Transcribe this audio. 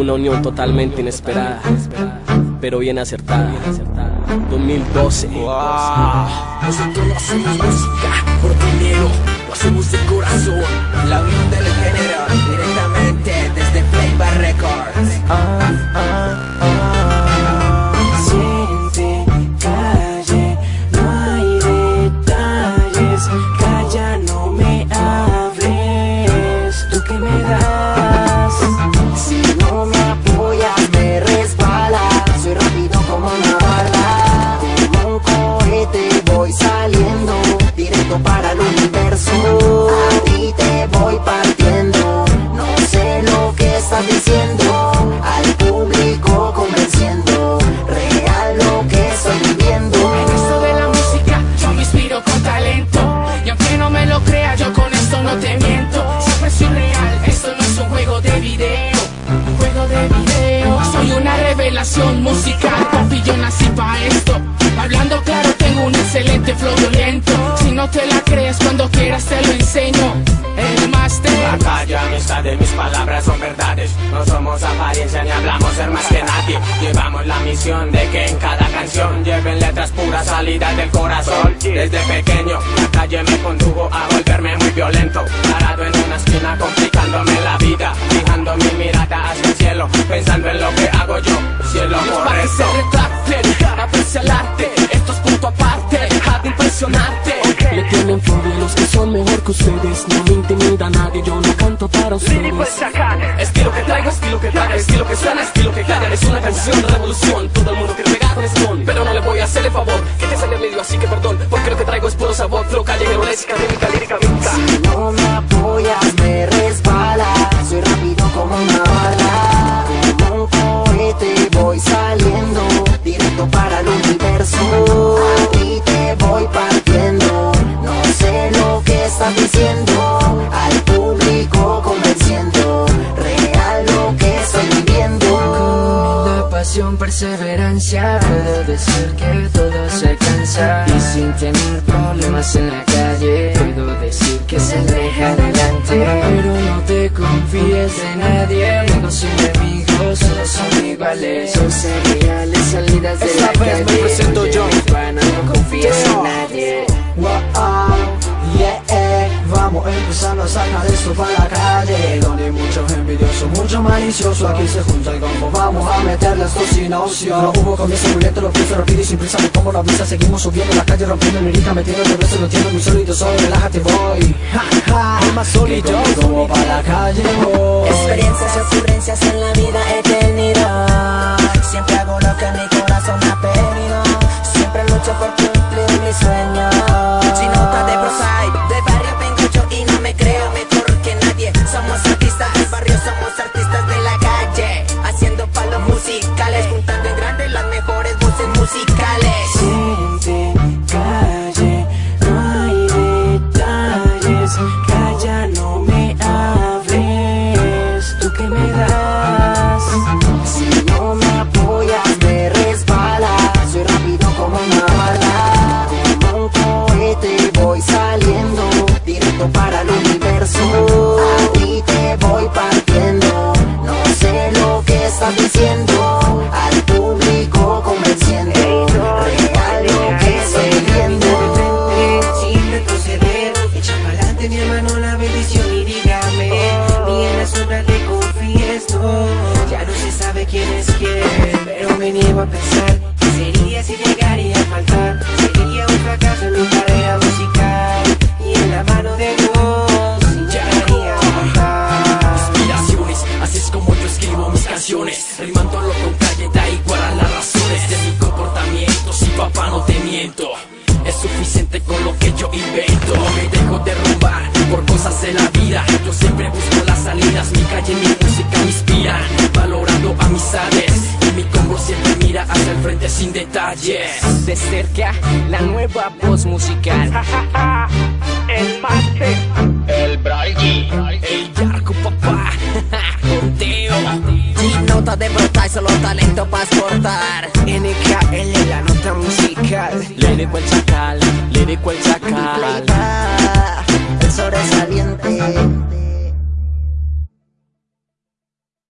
Una unión totalmente inesperada, pero bien acertada. 2012. Nosotros no hacemos música por dinero, lo hacemos de corazón. La unión del género, directamente desde Playbar Records. Diciendo Al público convenciendo Real lo que estoy viviendo. En esto de la música yo me inspiro con talento Y aunque no me lo crea yo con esto no te miento. Siempre soy real, esto no es un juego de video Un juego de video. Soy una revelación musical Papi yo nací pa' esto. Hablando claro tengo un excelente flow violento Si no te la crees cuando quieras te lo enseño. El máster. La calle, amistad de mis No somos apariencia ni hablamos ser más que nadie. Llevamos la misión de que en cada canción lleven letras puras salidas del corazón. Desde pequeño, la calle me condujo a volverme muy violento. Parado en una esquina, complicándome la vida. Fijando mi mirada hacia el cielo, pensando en lo que hago yo. Cielo Para que ustedes. No me intimida nadie, yo no canto para ustedes. Estilo que traigo, estilo que traga, estilo que suena, estilo que calla Es una canción de revolución, todo el mundo quiere pegar con Stone Pero no le voy a hacerle favor, que te sale medio así que perdón Porque lo que traigo es puro sabor, flow callejero, lésica, lírica, mítica Si no me apoyas me estás diciendo Al público convenciendo Real lo que estoy viviendo. La pasión, perseverancia Puedo decir que todo se cansa Y sin tener problemas en la calle Puedo decir que se aleja adelante. Pero no te confíes de nadie Amigos y enemigos solo son iguales. Son cereales salidas de Esta la vez calle. me presento yo. Vamos empezando a sacar esto para la calle. Donde hay muchos envidiosos, mucho malicioso. Aquí se junta el combo, vamos a meterle esto sin opción No hubo comienzo muy lento, lo pienso rápido y sin prisa. Me como la brisa, seguimos subiendo la calle Rompiendo lírica, metiendo el resto, lo entiendo muy sólido Solo relájate, voy. Ja, ja, más sólido Como para la calle, voy. Experiencias y ocurrencias en la vida he tenido Siempre hago lo que mi corazón ha pedido. Siempre lucho por cumplir diciendo Al público convenciendo Real lo que estoy viendo Sin retroceder, echa pa'lante mi hermano la bendición y dígame Ni en la sombra te confieso Ya no se sabe quién es quién Pero me niego a pensar ¿Qué sería si llegaría a faltar? Sería un fracaso en mi canciones Rimándolo con calle da igual a las razones De mi comportamiento. Si papá no te miento Es suficiente con lo que yo invento. No me dejo derrumbar por cosas de la vida. Yo siempre busco las salidas Mi calle, mi música me inspiran Valorando amistades Y mi combo siempre mira hacia el frente sin detalles. De cerca, la nueva voz musical. El máster El Bragi. de brotar, solo talento para exportar. NKL, la nota musical. Lírico el chacal, lírico el chacal. El sobresaliente.